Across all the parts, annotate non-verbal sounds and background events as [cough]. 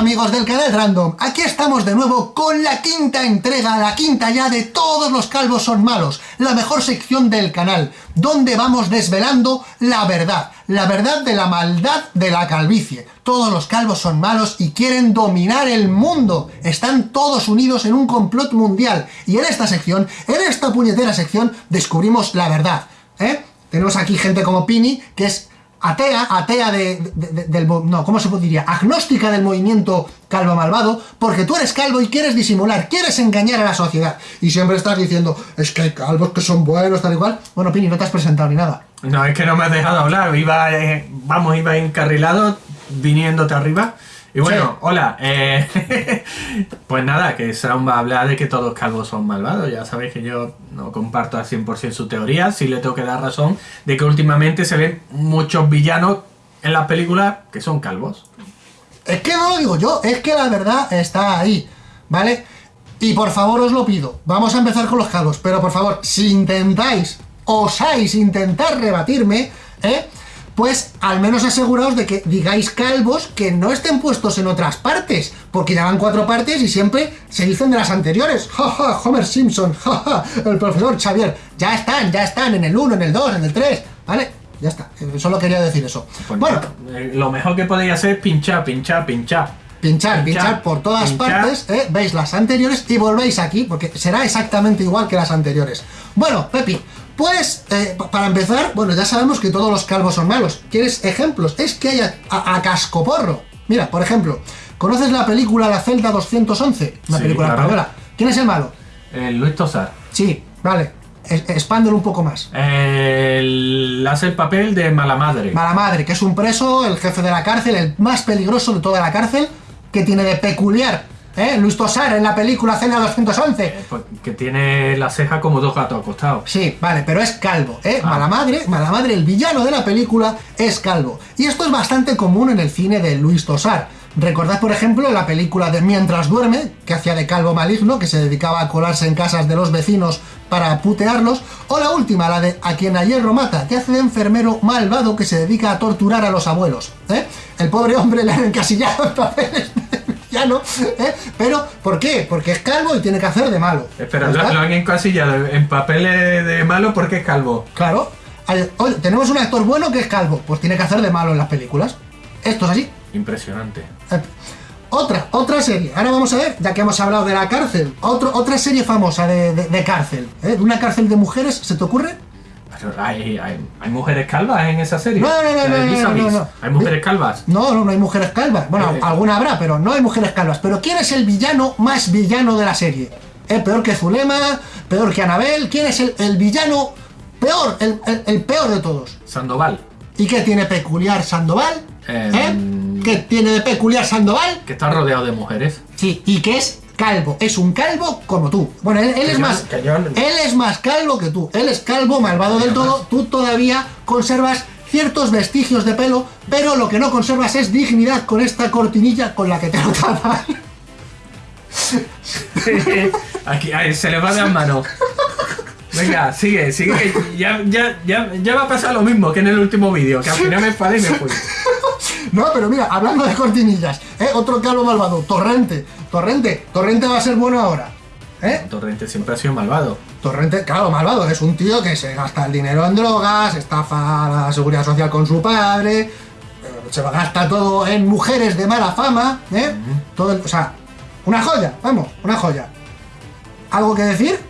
amigos del canal Random, aquí estamos de nuevo con la quinta entrega, la quinta ya de Todos los calvos son malos, la mejor sección del canal, donde vamos desvelando la verdad, la verdad de la maldad de la calvicie. Todos los calvos son malos y quieren dominar el mundo, están todos unidos en un complot mundial, y en esta sección, en esta puñetera sección, descubrimos la verdad, ¿eh? Tenemos aquí gente como Pini, que es atea, atea de, del... no, ¿cómo se diría? Agnóstica del movimiento calvo malvado, porque tú eres calvo y quieres disimular, quieres engañar a la sociedad. Y siempre estás diciendo, es que hay calvos que son buenos, tal y cual. Bueno, Pini, no te has presentado ni nada. No, es que no me has dejado hablar. Iba, eh, vamos, iba encarrilado, viniéndote arriba. Y bueno, hola, eh, [laughs] pues nada, que Sound va a hablar de que todos calvos son malvados, ya sabéis que yo no comparto al 100% su teoría, sí le tengo que dar razón de que últimamente se ven muchos villanos en las películas que son calvos. Es que no lo digo yo, es que la verdad está ahí, ¿vale? Y por favor os lo pido, vamos a empezar con los calvos, pero por favor, si intentáis, osáis intentar rebatirme, ¿eh? Pues al menos aseguraos de que digáis calvos que no estén puestos en otras partes, porque ya van cuatro partes y siempre se dicen de las anteriores. Ja, Homer Simpson, ja, el profesor Xavier. Ya están, ya están en el 1, en el 2, en el 3, ¿vale? Ya está, solo quería decir eso. Pues bueno, eh, lo mejor que podéis hacer es pinchar, pinchar, pinchar. Pinchar, pinchar, por todas partes, ¿eh? veis las anteriores y volvéis aquí, porque será exactamente igual que las anteriores. Bueno, Pepi, pues, eh, para empezar, bueno, ya sabemos que todos los calvos son malos. ¿Quieres ejemplos? Es que hay a, cascoporro. Mira, por ejemplo, ¿conoces la película La Celda 211? Una película española. ¿Quién es el malo? Luis Tosar. Sí, vale. Expándelo un poco más. El... Hace el papel de Mala Madre. Mala Madre, que es un preso, el jefe de la cárcel, el más peligroso de toda la cárcel, que tiene de peculiar ¿Eh? Luis Tosar en la película Cena 211. Eh, pues, que tiene la ceja como dos gatos acostados. Sí, vale, pero es calvo, ¿eh? Ah. Mala madre, mala madre, el villano de la película es calvo. Y esto es bastante común en el cine de Luis Tosar. Recordad, por ejemplo, la película de Mientras duerme, que hacía de calvo maligno, que se dedicaba a colarse en casas de los vecinos para putearlos, o la última, la de A quien ayer hierro mata, que hace de enfermero malvado que se dedica a torturar a los abuelos. ¿eh? El pobre hombre le han encasillado en papeles [laughs] ya no, ¿eh? Pero, ¿por qué? Porque es calvo y tiene que hacer de malo. Espera, lo, han encasillado en papeles de malo porque es calvo. Claro. Oye, tenemos un actor bueno que es calvo, pues tiene que hacer de malo en las películas. Esto es así. Impresionante. Eh, otra, otra serie. Ahora vamos a ver, ya que hemos hablado de la cárcel, otro, otra serie famosa de, de, cárcel. ¿eh? ¿De una cárcel de mujeres se te ocurre? Hay, hay, mujeres calvas en esa serie. No, no, no, no, no, ¿Hay mujeres calvas? No, no, no hay mujeres calvas. Bueno, eh. alguna habrá, pero no hay mujeres calvas. Pero ¿quién es el villano más villano de la serie? ¿Eh? Peor que Zulema, peor que Anabel. ¿Quién es el, villano peor, el, peor de todos? Sandoval. ¿Y qué tiene peculiar Sandoval? Em, ¿Eh? ¿Qué tiene de peculiar Sandoval? Que está rodeado de mujeres. Sí, y que es calvo, es un calvo como tú. Bueno, él, es más él es más calvo que tú. Él es calvo, malvado del todo. Tú todavía conservas ciertos vestigios de pelo, pero lo que no conservas es dignidad con esta cortinilla con la que te lo tapas. [laughs] Aquí, se le va de las manos. Venga, sigue, sigue. Ya, ya, ya, ya va a pasar lo mismo que en el último vídeo, que al final me enfadé y me fui. [laughs] No, pero mira, hablando de cortinillas, ¿eh? otro calvo malvado, Torrente. Torrente, Torrente va a ser bueno ahora. ¿Eh? Torrente siempre ha sido malvado. Torrente, claro, malvado. Es un tío que se gasta el dinero en drogas, estafa la seguridad social con su padre, eh, se gasta todo en mujeres de mala fama, ¿eh? todo o sea, una joya, vamos, una joya. ¿Algo que decir?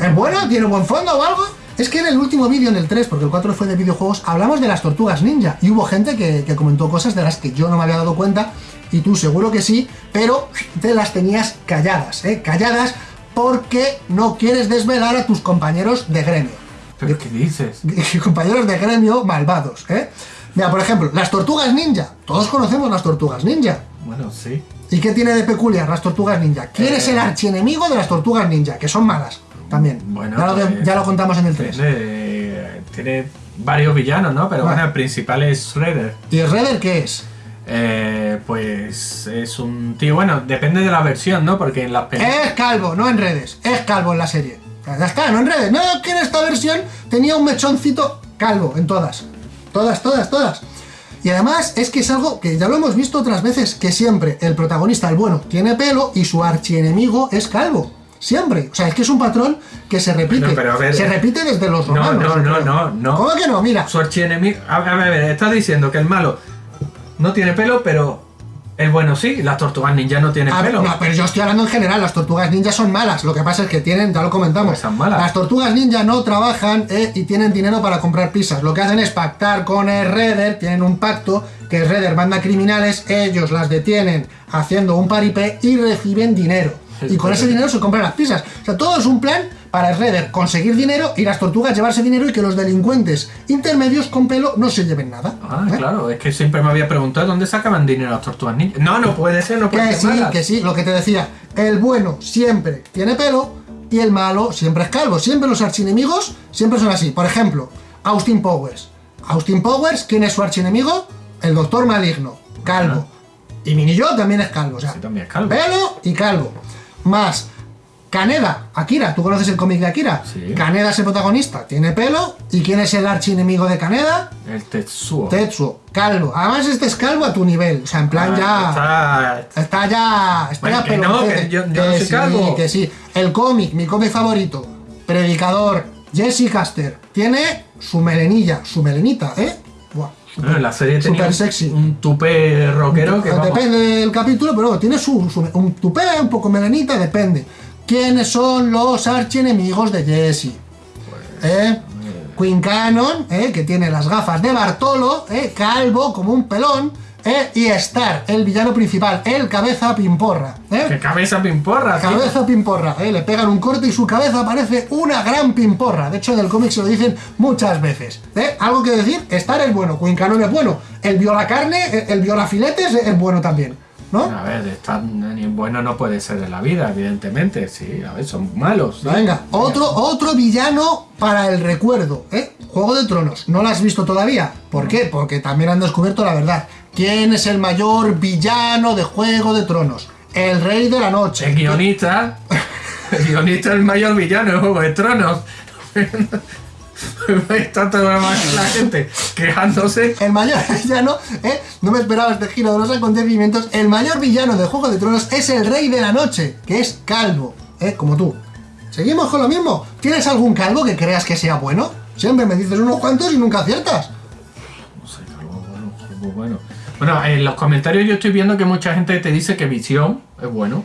¿Es bueno? ¿Tiene buen fondo o algo? Es que en el último vídeo, en el 3, porque el 4 fue de videojuegos, hablamos de las tortugas ninja. Y hubo gente que, comentó cosas de las que yo no me había dado cuenta, y tú seguro que sí, pero te las tenías calladas, ¿eh? Calladas porque no quieres desvelar a tus compañeros de gremio. ¿Pero qué dices? [laughs] compañeros de gremio malvados, ¿eh? Mira, por ejemplo, las tortugas ninja. Todos conocemos las tortugas ninja. Bueno, sí. ¿Y qué tiene de peculiar las tortugas ninja? ¿Quién es el eh. archienemigo de las tortugas ninja? Que son malas también. Bueno, pues, ya, lo, contamos en el 3. Tiene, varios villanos, ¿no? Pero bueno, el principal es Redder. ¿Y Redder qué es? Eh, pues es un tío, bueno, depende de la versión, ¿no? Porque en las Es calvo, no en redes, es calvo en la serie. Ya está, no en redes. No, que en esta versión tenía un mechoncito calvo en todas. Todas, todas, todas. Y además es que es algo que ya lo hemos visto otras veces, que siempre el protagonista, el bueno, tiene pelo y su archienemigo es calvo. Siempre. O sea, es que es un patrón que se repite. No, pero a ver, se eh, repite desde los No, romanos. no, no, creo. no, no. ¿Cómo que no? Mira. Su archienemigo. A ver, a ver, estás diciendo que el malo no tiene pelo, pero el bueno sí. Las tortugas ninja no tienen A ver, pelo. no, pero yo estoy hablando en general, las tortugas ninja son malas. Lo que pasa es que tienen, ya lo comentamos, Pues son malas. las tortugas ninja no trabajan eh, y tienen dinero para comprar pizzas. Lo que hacen es pactar con el Redder, tienen un pacto que el Redder manda criminales, ellos las detienen haciendo un paripé y reciben dinero. Y con ese dinero se compran las pizzas. O sea, todo es un plan para el Redder conseguir dinero y las tortugas llevarse dinero y que los delincuentes intermedios con pelo no se lleven nada. Ah, ¿Eh? claro, es que siempre me había preguntado dónde sacaban dinero las tortugas ninja. No, no puede ser, no puede Que ser. sí, malas. que sí, lo que te decía. El bueno siempre tiene pelo y el malo siempre es calvo. Siempre los archienemigos siempre son así. Por ejemplo, Austin Powers. Austin Powers, ¿quién es su archienemigo? El Doctor Maligno, calvo. Y Mini Yo también es calvo. O sea, Sí, también es calvo. pelo y calvo. Más Kaneda, Akira, ¿tú conoces el cómic de Akira? Sí. Kaneda es el protagonista, tiene pelo. ¿Y quién es el archienemigo de Kaneda? El Tetsuo. Tetsuo, calvo. Además, este es calvo a tu nivel. O sea, en plan Ah, ya. está- Está ya. Está Bueno, ya que no, que yo- yo no soy sí, calvo. que sí. El cómic, mi cómic favorito. Predicador, Jesse Caster. Tiene su melenilla, su melenita, ¿eh? Bueno, la serie tenía un- sexy. un tupé rockero que vamos, Depende del capítulo, pero tiene su, su- un tupé, un poco melenita, depende. ¿Quiénes son los archienemigos de Jesse? ¿Eh? Queen Cannon, ¿eh? que tiene las gafas de Bartolo, ¿eh? calvo como un pelón, ¿eh? y Star, el villano principal, el cabeza pimporra. ¿eh? Que cabeza pimporra, tío. Cabeza pimporra, ¿eh? le pegan un corte y su cabeza parece una gran pimporra. De hecho, en el cómic se lo dicen muchas veces. ¿eh? Algo que decir, Star es bueno, Queen Cannon es bueno, el viola carne, el, el viola filetes es bueno también. ¿No? A ver, tan bueno no puede ser de la vida, evidentemente. Sí, a ver, son malos. sí. Venga, otro, otro villano para el recuerdo, ¿eh? Juego de Tronos. ¿No lo has visto todavía? ¿Por qué? Porque también han descubierto la verdad. ¿Quién es el mayor villano de Juego de Tronos? El Rey de la Noche. El guionista. El guionista es el mayor villano de Juego de Tronos. [laughs] Está toda la gente quejándose. El mayor [laughs] villano, ¿eh? No me esperaba este giro de los acontecimientos. El mayor villano de Juego de Tronos es el Rey de la Noche, que es calvo, ¿eh? Como tú. ¿Seguimos con lo mismo? ¿Tienes algún calvo que creas que sea bueno? Siempre me dices unos cuantos y nunca aciertas. No sé, algo bueno, algo bueno. Bueno, en los comentarios yo estoy viendo que mucha gente te dice que Visión es bueno.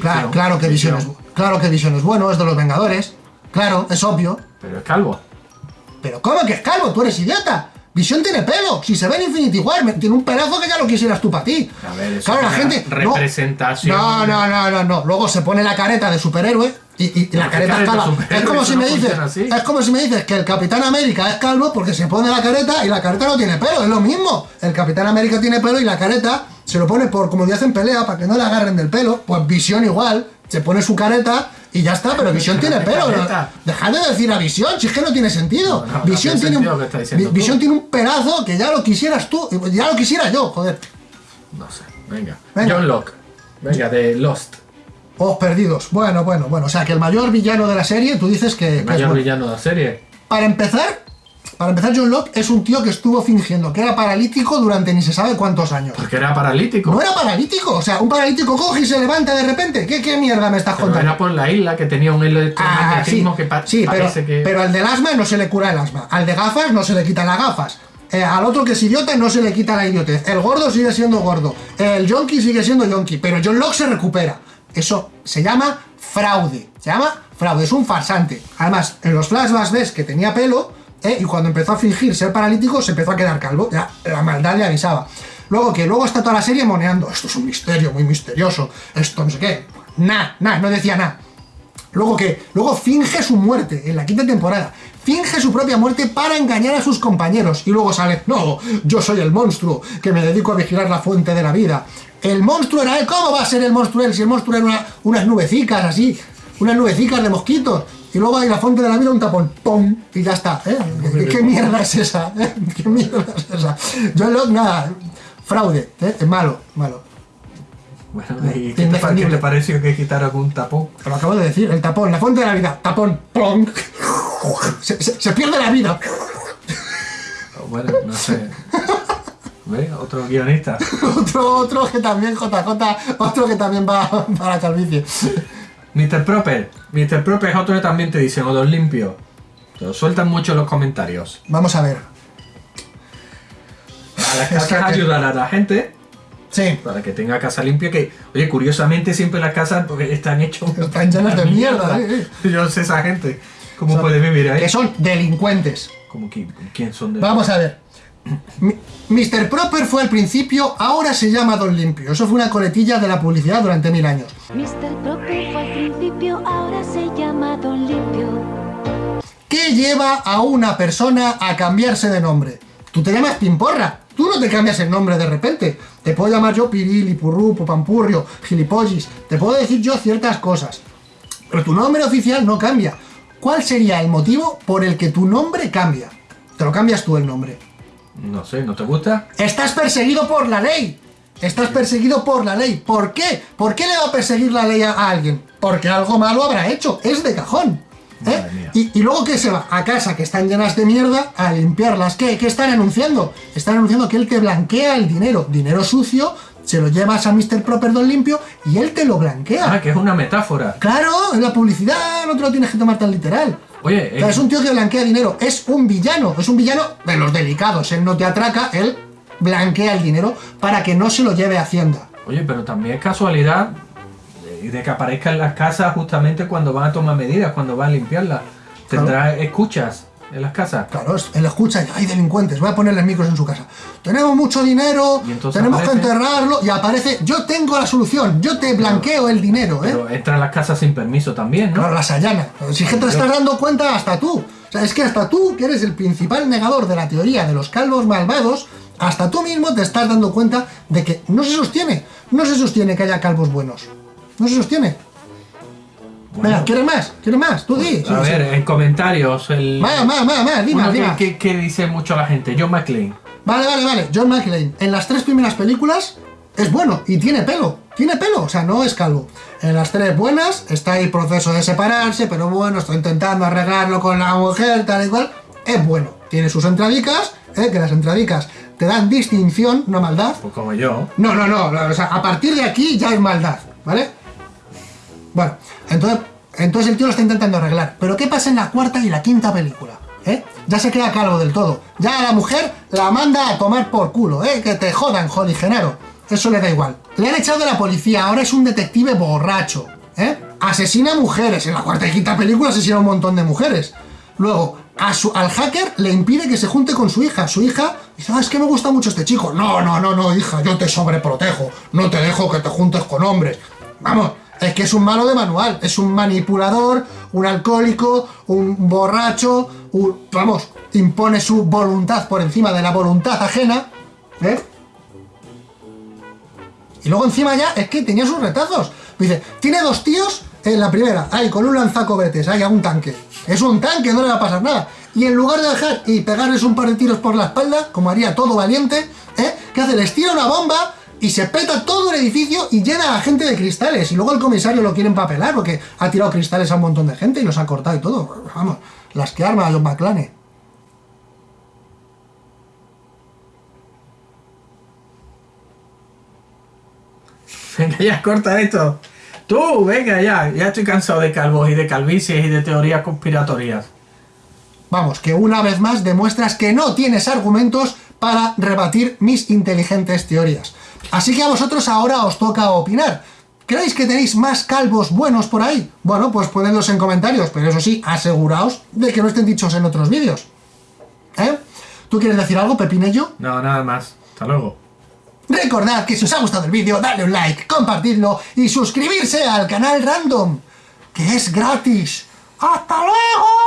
Claro, claro que Visión es, claro que Visión es bueno, es de los Vengadores. Claro, es obvio. Pero es calvo. Pero ¿cómo que es calvo? Tú eres idiota. Visión tiene pelo. Si se ve en Infinity War, tiene un pelazo que ya lo quisieras tú para ti. A ver, eso claro, la gente. representación. No, no, no, no, no. Luego se pone la careta de superhéroe y, y- y la ¿qué careta es careta calva. Es como si no me dices. Es como si me dices que el Capitán América es calvo porque se pone la careta y la careta no tiene pelo. Es lo mismo. El Capitán América tiene pelo y la careta se lo pone por como en pelea para que no le agarren del pelo. Pues Visión igual. Se pone su careta y ya está, pero Visión tiene pelo. ¿no? Dejad de decir a Visión, si es que no tiene sentido. No, Visión, tiene un. Visión tiene un pelazo que ya lo quisieras tú, ya lo quisiera yo, joder. No sé, venga. Venga. John Locke. Venga, de Lost. Os perdidos. Bueno, bueno, bueno. O sea, que el mayor villano de la serie, tú dices que, que es Mayor villano de la serie. Para empezar, para empezar, John Locke es un tío que estuvo fingiendo que era paralítico durante ni se sabe cuántos años. Porque era paralítico. No era paralítico, o sea, un paralítico coge y se levanta de repente. ¿Qué, qué mierda me estás Pero contando? era por la isla que tenía un Ah, sí, electromagnetismo que pa- sí, pero, parece que. pero al del asma no se le cura el asma. Al de gafas no se le quitan las gafas. Eh, al otro que es idiota no se le quita la idiotez. El gordo sigue siendo gordo. El yonki sigue siendo yonki. Pero John Locke se recupera. Eso se llama fraude. Se llama fraude. Es un farsante. Además, en los flashbacks ves que tenía pelo. Eh, y cuando empezó a fingir ser paralítico, se empezó a quedar calvo. Ya, la maldad le avisaba. Luego que luego está toda la serie moneando. Esto es un misterio muy misterioso. Esto no sé qué. Nah, nah, no decía nada. Luego que, luego finge su muerte en la quinta temporada. Finge su propia muerte para engañar a sus compañeros. Y luego sale, no, yo soy el monstruo, que me dedico a vigilar la fuente de la vida. El monstruo era él, ¿cómo va a ser el monstruo él? Si el monstruo era una- unas nubecicas así, unas nubecicas de mosquitos. Y luego hay la fuente de la vida, un tapón, ¡pum! Y ya está. ¿eh? ¿Qué, [laughs] qué mierda es esa? eh? ¿Qué mierda es esa? John Locke, nada, fraude, ¿eh? es malo, malo. Bueno, ¿y qué te, qué te pareció que quitaron un tapón? Lo acabo de decir, el tapón, la fuente de la vida, tapón, plonk. Se, se- se pierde la vida. Bueno, no sé. ¿Ves? Otro guionista. [laughs] Otro, otro que también, JJ, otro que también va [laughs] para la calvicie. Mr. Proper. Mr. Proper es otro que también te dicen odor limpio. Te lo sueltan mucho en los comentarios. Vamos a ver. A las [laughs] Es casas que- ayudar a la gente Sí, para que tenga casa limpia. Que, oye, curiosamente siempre las casas porque están hechos. Están llenas de mierda, sí, Yo sé esa gente. ¿Cómo Son- puede vivir ahí? que son delincuentes. ¿Cómo quién, quién son de.? Vamos a ver. Mr. Proper fue al principio, ahora se llama Don Limpio. Eso fue una coletilla de la publicidad durante mil años. Mr. Proper fue al principio, ahora se llama Don Limpio. ¿Qué lleva a una persona a cambiarse de nombre? Tú te llamas Pimporra. Tú no te cambias el nombre de repente. Te puedo llamar yo Pirili, Purrupo, Pampurrio, Gilipollis. Te puedo decir yo ciertas cosas. Pero tu nombre oficial no cambia. ¿Cuál sería el motivo por el que tu nombre cambia? Te lo cambias tú el nombre. No sé, ¿no te gusta? Estás perseguido por la ley. Estás perseguido por la ley. ¿Por qué? ¿Por qué le va a perseguir la ley a alguien? Porque algo malo habrá hecho. Es de cajón. ¿eh? Y luego que se va a casa que están llenas de mierda a limpiarlas. ¿Qué? ¿Qué están anunciando? Están anunciando que él te blanquea el dinero. Dinero sucio, se lo llevas a Mr. Proper Don Limpio y él te lo blanquea. Ah, que es una metáfora. Claro, en la publicidad no te lo tienes que tomar tan literal. Oye, O sea, eh, es un tío que blanquea dinero, es un villano, es un villano de los delicados. Él no te atraca, él blanquea el dinero para que no se lo lleve a Hacienda. oye, pero también es casualidad de, que aparezca en las casas justamente cuando van a tomar medidas, cuando van a limpiarlas. Tendrá escuchas en las casas. Claro, es- él escucha y hay delincuentes, voy a ponerles micros en su casa. Tenemos mucho dinero, tenemos que enterrarlo y aparece, yo tengo la solución, yo te blanqueo el dinero, ¿eh? Pero entra en las casas sin permiso también, ¿no? Claro, las allana. Si que te estás dando cuenta hasta tú. O sea, es que hasta tú, que eres el principal negador de la teoría de los calvos malvados, hasta tú mismo te estás dando cuenta de que no se sostiene. No se sostiene que haya calvos buenos. No se sostiene. Venga, ¿quieres más? ¿Quieres más? Tú di. A Sí, ver, sí. en comentarios, el. Más, más, más, más, dime, dime. que- que dice mucho la gente, John McClane. Vale, vale, vale. John McClane, en las tres primeras películas es bueno y tiene pelo. Tiene pelo, o sea, no es calvo. En las tres buenas está el proceso de separarse, pero bueno, está intentando arreglarlo con la mujer, tal y cual. Es bueno. Tiene sus entradicas, ¿eh? que las entradicas te dan distinción, no maldad. Pues como yo. No, no, no, o sea, a partir de aquí ya es maldad, ¿vale? Bueno, entonces, entonces el tío lo está intentando arreglar. Pero ¿qué pasa en la cuarta y la quinta película? ¿Eh? Ya se queda calvo del todo. Ya la mujer la manda a tomar por culo, ¿eh? Que te jodan, Joli Genaro. Eso le da igual. Le han echado de la policía, ahora es un detective borracho, ¿eh? Asesina mujeres. En la cuarta y quinta película asesina un montón de mujeres. Luego, a su, al hacker le impide que se junte con su hija. Su hija dice, ah, es que me gusta mucho este chico. No, no, no, no, hija, yo te sobreprotejo. No te dejo que te juntes con hombres. Vamos, es que es un malo de manual. Es un manipulador, un alcohólico, un borracho. un- vamos, impone su voluntad por encima de la voluntad ajena. ¿Eh? Y luego encima ya es que tenía sus retazos. Dice, tiene dos tíos en la primera, ahí con un lanzacohetes, ahí a un tanque. Es un tanque, no le va a pasar nada. Y en lugar de dejar y pegarles un par de tiros por la espalda, como haría todo valiente, ¿eh? ¿qué hace? Les tira una bomba y se peta todo el edificio y llena a gente de cristales. Y luego el comisario lo quiere empapelar porque ha tirado cristales a un montón de gente y los ha cortado y todo. Vamos, las que arma a John McClane. [laughs] Venga, ya, corta esto. Tú, venga, ya. Ya estoy cansado de calvos y de calvicies y de teorías conspiratorias. Vamos, que una vez más demuestras que no tienes argumentos para rebatir mis inteligentes teorías. Así que a vosotros ahora os toca opinar. ¿Creéis que tenéis más calvos buenos por ahí? Bueno, pues ponedlos en comentarios, pero eso sí, aseguraos de que no estén dichos en otros vídeos. ¿Eh? ¿Tú quieres decir algo, Pepinello? No, nada más. Hasta luego. Recordad que si os ha gustado el vídeo, dadle un like, compartidlo y suscribirse al canal Random, que es gratis. ¡Hasta luego!